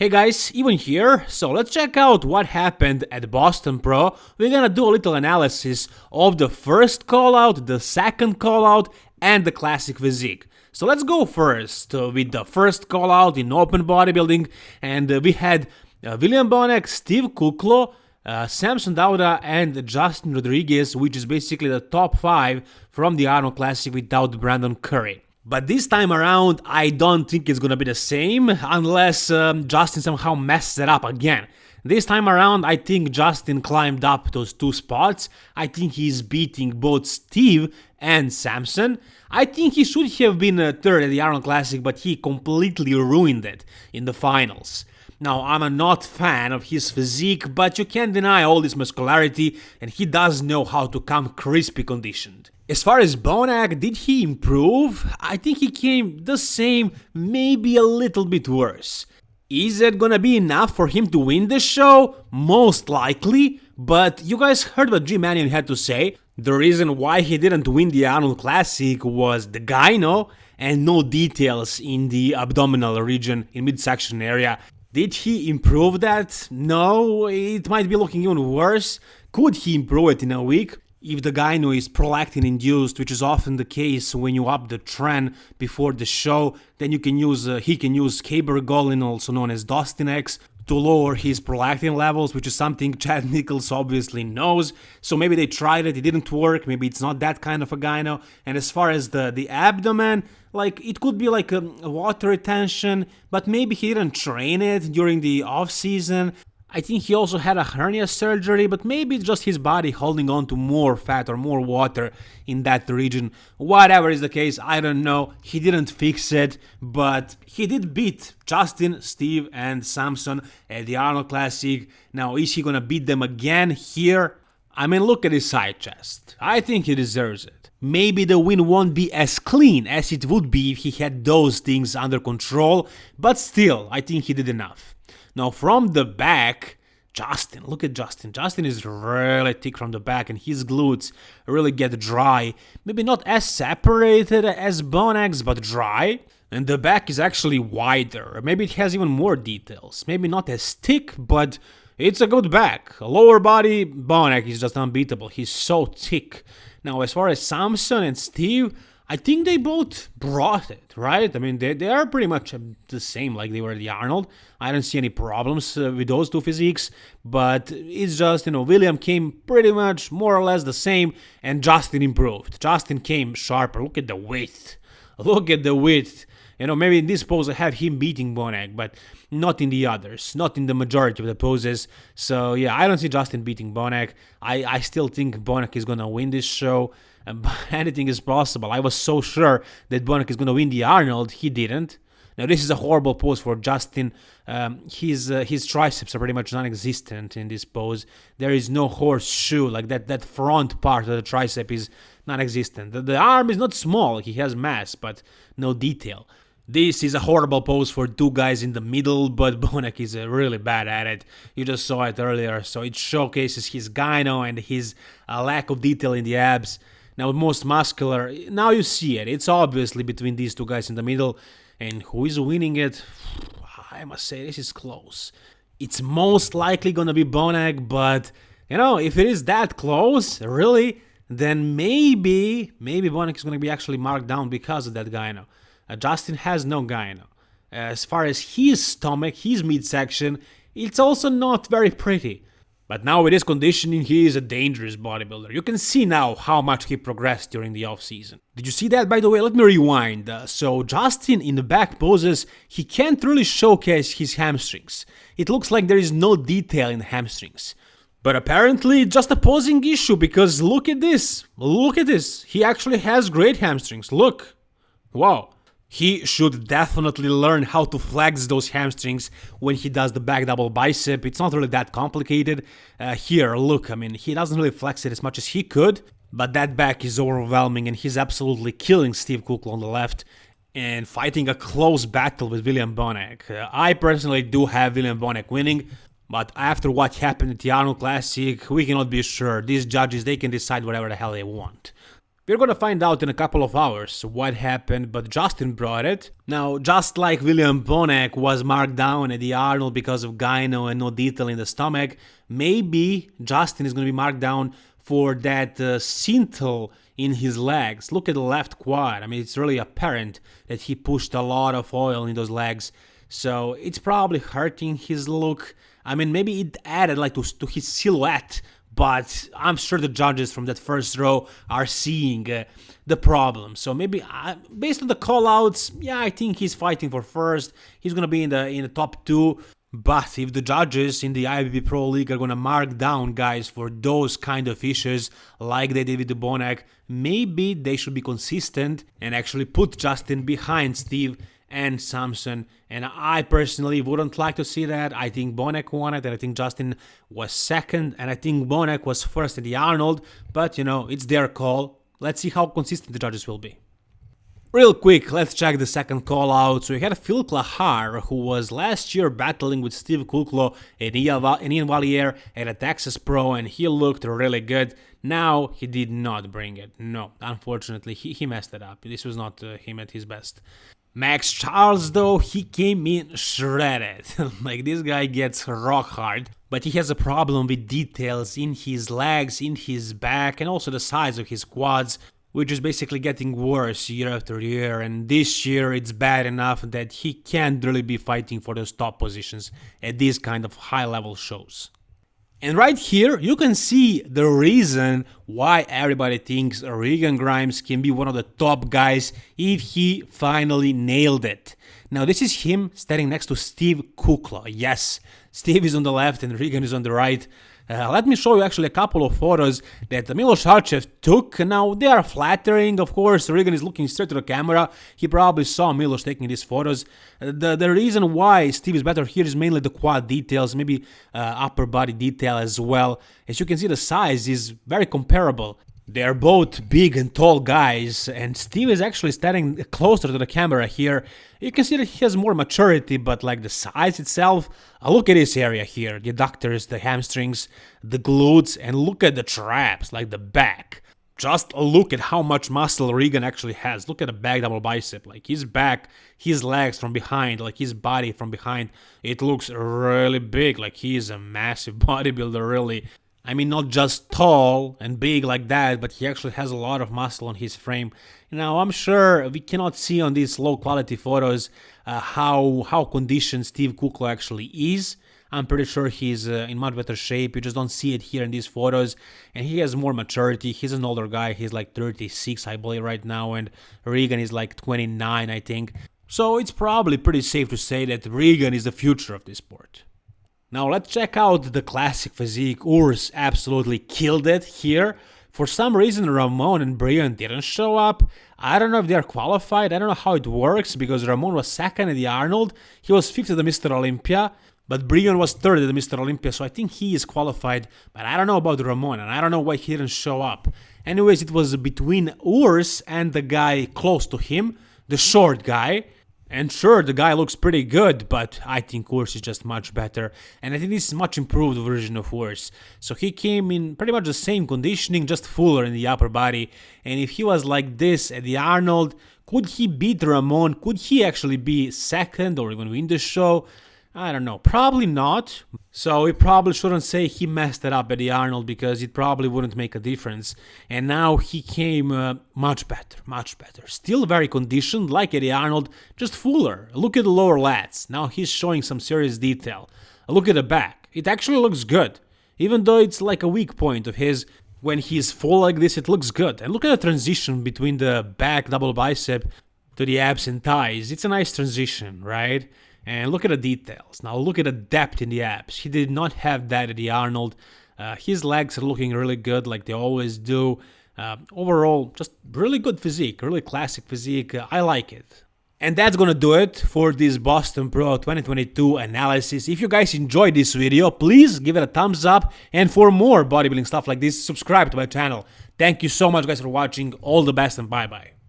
Hey guys, even here, so let's check out what happened at Boston Pro. We're gonna do a little analysis of the first callout, the second callout, and the classic physique. So let's go first uh, with the first callout in open bodybuilding, and uh, we had uh, William Bonac, Steve Kuclo, uh, Samson Dauda, and Justin Rodriguez, which is basically the top five from the Arnold Classic without Brandon Curry. But this time around, I don't think it's gonna be the same, unless um, Justin somehow messes it up again. This time around, I think Justin climbed up those two spots. I think he's beating both Steve and Samson. I think he should have been a third at the Arnold Classic, but he completely ruined it in the finals. Now, I'm a not fan of his physique, but you can't deny all this muscularity, and he does know how to come crispy conditioned. As far as Bonac, did he improve? I think he came the same, maybe a little bit worse. Is it gonna be enough for him to win the show? Most likely, but you guys heard what Jim Manion had to say. The reason why he didn't win the Arnold Classic was the gyno and no details in the abdominal region in midsection area. Did he improve that? No, it might be looking even worse. Could he improve it in a week? If the gyno is prolactin induced, which is often the case when you up the tren before the show, then you can use uh, he can use cabergoline, also known as Dostinex, to lower his prolactin levels, which is something Chad Nichols obviously knows. So maybe they tried it, it didn't work. Maybe it's not that kind of a gyno. And as far as the the abdomen, like it could be like a, a water retention, but maybe he didn't train it during the off season. I think he also had a hernia surgery, but maybe it's just his body holding on to more fat or more water in that region. Whatever is the case, I don't know. He didn't fix it, but he did beat Justin, Steve, and Samson at the Arnold Classic. Now, is he gonna beat them again here? I mean, look at his side chest. I think he deserves it. Maybe the win won't be as clean as it would be if he had those things under control, but still, I think he did enough. Now from the back, Justin, look at Justin. Justin is really thick from the back and his glutes really get dry. Maybe not as separated as Bonac's, but dry. And the back is actually wider. Maybe it has even more details. Maybe not as thick, but it's a good back. Lower body, Bonac is just unbeatable. He's so thick. Now, as far as Samson and Steve, I think they both brought it, right? I mean, they, they are pretty much the same like they were the Arnold. I don't see any problems uh, with those two physiques, but it's just, you know, William came pretty much more or less the same, and Justin improved. Justin came sharper. Look at the width. Look at the width. You know, maybe in this pose I have him beating Bonac, but not in the others, not in the majority of the poses. So yeah, I don't see Justin beating Bonac. I, I still think Bonac is gonna win this show. Anything is possible. I was so sure that Bonac is gonna win the Arnold. He didn't. Now this is a horrible pose for Justin. Um, his uh, his triceps are pretty much non-existent in this pose. There is no horseshoe like that. That front part of the tricep is non-existent. The, the arm is not small. He has mass, but no detail. This is a horrible pose for two guys in the middle, but Bonac is uh, really bad at it. You just saw it earlier, so it showcases his gyno and his uh, lack of detail in the abs. Now, most muscular, now you see it. It's obviously between these two guys in the middle. And who is winning it? I must say, this is close. It's most likely gonna be Bonac, but, you know, if it is that close, really, then maybe, maybe Bonac is gonna be actually marked down because of that gyno. Uh, Justin has no gyno. As far as his stomach, his midsection, it's also not very pretty. But now with his conditioning, he is a dangerous bodybuilder. You can see now how much he progressed during the off-season. Did you see that, by the way? Let me rewind. Uh, so Justin in the back poses, he can't really showcase his hamstrings. It looks like there is no detail in hamstrings. But apparently just a posing issue because look at this. Look at this. He actually has great hamstrings. Look. Wow. He should definitely learn how to flex those hamstrings when he does the back double bicep. It's not really that complicated. Uh, here, look, I mean, he doesn't really flex it as much as he could, but that back is overwhelming and he's absolutely killing Steve Kuclo on the left and fighting a close battle with William Bonac. Uh, I personally do have William Bonac winning, but after what happened at the Arnold Classic, we cannot be sure. These judges, they can decide whatever the hell they want. We're gonna find out in a couple of hours what happened, but Justin brought it. Now, just like William Bonac was marked down at the Arnold because of gyno and no detail in the stomach, maybe Justin is gonna be marked down for that uh, in his legs. Look at the left quad. I mean, it's really apparent that he pushed a lot of oil in those legs. So it's probably hurting his look. I mean, maybe it added like to, to his silhouette but I'm sure the judges from that first row are seeing uh, the problem. So maybe uh, based on the callouts, yeah, I think he's fighting for first. He's gonna be in the in the top two. But if the judges in the IFBB Pro League are gonna mark down guys for those kind of issues, like they did with Bonac, maybe they should be consistent and actually put Justin behind Steve and Samson. And I personally wouldn't like to see that. I think Bonac won it, and I think Justin was second, and I think Bonac was first in the Arnold. But you know, it's their call. Let's see how consistent the judges will be. Real quick, let's check the second call out. So we had Phil Clahar, who was last year battling with Steve Kuclo and Ian Valliere at a Texas Pro, and he looked really good. Now, he did not bring it. No, unfortunately, he, he messed it up. This was not uh, him at his best. Max Charles, though, he came in shredded. like, this guy gets rock hard, but he has a problem with details in his legs, in his back, and also the size of his quads, which is basically getting worse year after year. And this year, it's bad enough that he can't really be fighting for those top positions at these kind of high level shows. And right here, you can see the reason why everybody thinks Regan Grimes can be one of the top guys if he finally nailed it. Now, this is him standing next to Steve Kuclo. Yes, Steve is on the left and Regan is on the right. Uh, let me show you actually a couple of photos that Milos Sarcev took. Now, they are flattering, of course. Regan is looking straight to the camera. He probably saw Milos taking these photos. Uh, the, the reason why Steve is better here is mainly the quad details, maybe uh, upper body detail as well. As you can see, the size is very comparable. They're both big and tall guys, and Steve is actually standing closer to the camera here. You can see that he has more maturity, but like the size itself, uh, look at this area here, the adductors, the hamstrings, the glutes, and look at the traps, like the back. Just look at how much muscle Regan actually has. Look at the back double bicep, like his back, his legs from behind, like his body from behind. It looks really big, like he is a massive bodybuilder, really. I mean, not just tall and big like that, but he actually has a lot of muscle on his frame. Now, I'm sure we cannot see on these low quality photos uh, how how conditioned Steve Kuclo actually is. I'm pretty sure he's uh, in much better shape. You just don't see it here in these photos. And he has more maturity. He's an older guy. He's like 36, I believe, right now. And Regan is like 29, I think. So it's probably pretty safe to say that Regan is the future of this sport. Now let's check out the classic physique. Urs absolutely killed it here. For some reason Ramon and Brian didn't show up. I don't know if they're qualified, I don't know how it works because Ramon was second at the Arnold, he was fifth at the Mr. Olympia, but Brian was third at the Mr. Olympia, so I think he is qualified, but I don't know about Ramon and I don't know why he didn't show up. Anyways, it was between Urs and the guy close to him, the short guy, and sure, the guy looks pretty good, but I think Urs is just much better. And I think this is much improved version of Urs. So he came in pretty much the same conditioning, just fuller in the upper body. And if he was like this at the Arnold, could he beat Ramon? Could he actually be second or even win the show? I don't know, probably not. So we probably shouldn't say he messed it up at the Arnold because it probably wouldn't make a difference. And now he came uh, much better, much better. Still very conditioned like Eddie Arnold, just fuller. Look at the lower lats. Now he's showing some serious detail. Look at the back. It actually looks good. Even though it's like a weak point of his, when he's full like this, it looks good. And look at the transition between the back double bicep to the abs and thighs. It's a nice transition, right? And look at the details. Now look at the depth in the abs. He did not have that at the Arnold. Uh, his legs are looking really good like they always do. Uh, overall, just really good physique, really classic physique. Uh, I like it. And that's gonna do it for this Boston Pro 2022 analysis. If you guys enjoyed this video, please give it a thumbs up. And for more bodybuilding stuff like this, subscribe to my channel. Thank you so much guys for watching. All the best and bye bye.